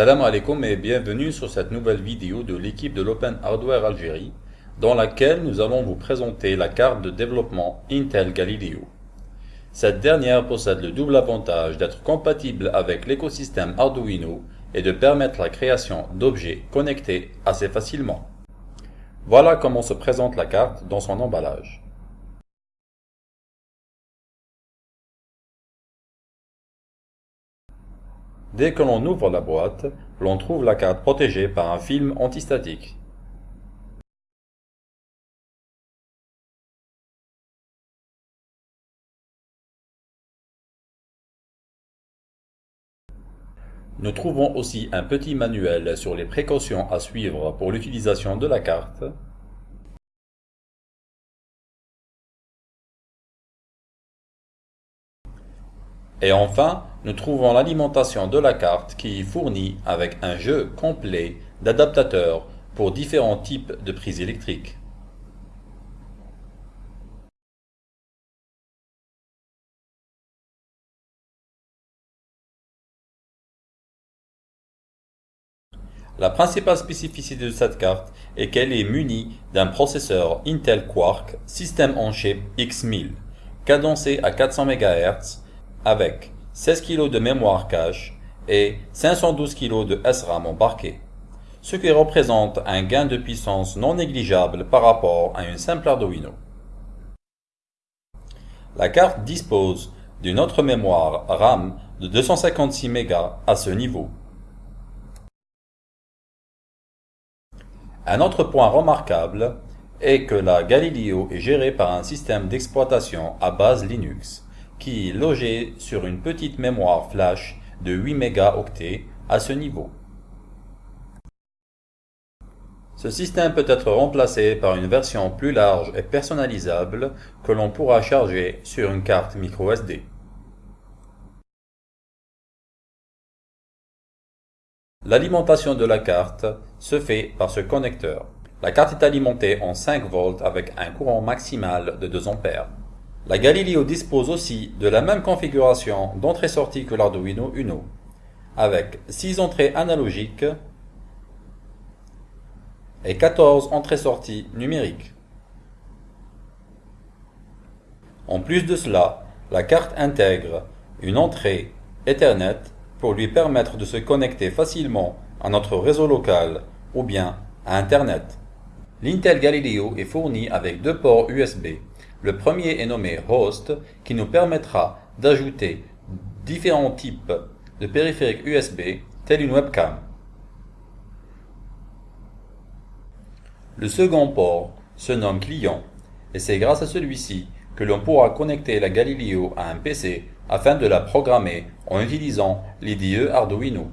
Salam alaikum et bienvenue sur cette nouvelle vidéo de l'équipe de l'Open Hardware Algérie dans laquelle nous allons vous présenter la carte de développement Intel Galileo. Cette dernière possède le double avantage d'être compatible avec l'écosystème Arduino et de permettre la création d'objets connectés assez facilement. Voilà comment se présente la carte dans son emballage. Dès que l'on ouvre la boîte, l'on trouve la carte protégée par un film antistatique. Nous trouvons aussi un petit manuel sur les précautions à suivre pour l'utilisation de la carte, Et enfin, nous trouvons l'alimentation de la carte qui est fournie avec un jeu complet d'adaptateurs pour différents types de prises électriques. La principale spécificité de cette carte est qu'elle est munie d'un processeur Intel Quark System on Chip X1000, cadencé à 400 MHz avec 16 kg de mémoire cache et 512 kg de SRAM embarqué, ce qui représente un gain de puissance non négligeable par rapport à une simple Arduino. La carte dispose d'une autre mémoire RAM de 256 MB à ce niveau. Un autre point remarquable est que la Galileo est gérée par un système d'exploitation à base Linux, qui est logé sur une petite mémoire flash de 8 mégaoctets à ce niveau. Ce système peut être remplacé par une version plus large et personnalisable que l'on pourra charger sur une carte microSD. L'alimentation de la carte se fait par ce connecteur. La carte est alimentée en 5 volts avec un courant maximal de 2 ampères. La Galileo dispose aussi de la même configuration d'entrée-sortie que l'Arduino Uno, avec 6 entrées analogiques et 14 entrées-sorties numériques. En plus de cela, la carte intègre une entrée Ethernet pour lui permettre de se connecter facilement à notre réseau local ou bien à Internet. L'Intel Galileo est fourni avec deux ports USB le premier est nommé Host qui nous permettra d'ajouter différents types de périphériques USB tels une webcam. Le second port se nomme Client et c'est grâce à celui-ci que l'on pourra connecter la Galileo à un PC afin de la programmer en utilisant l'IDE Arduino.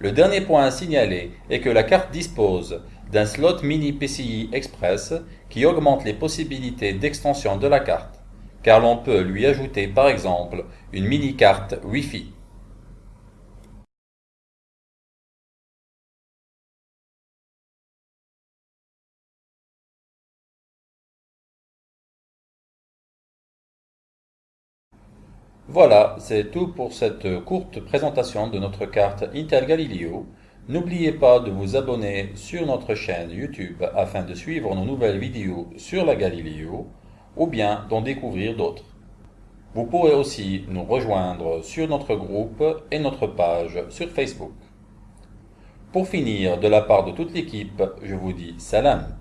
Le dernier point à signaler est que la carte dispose d'un slot mini PCI Express qui augmente les possibilités d'extension de la carte, car l'on peut lui ajouter par exemple une mini-carte Wi-Fi. Voilà, c'est tout pour cette courte présentation de notre carte Intel Galileo. N'oubliez pas de vous abonner sur notre chaîne YouTube afin de suivre nos nouvelles vidéos sur la Galileo ou bien d'en découvrir d'autres. Vous pourrez aussi nous rejoindre sur notre groupe et notre page sur Facebook. Pour finir, de la part de toute l'équipe, je vous dis salam.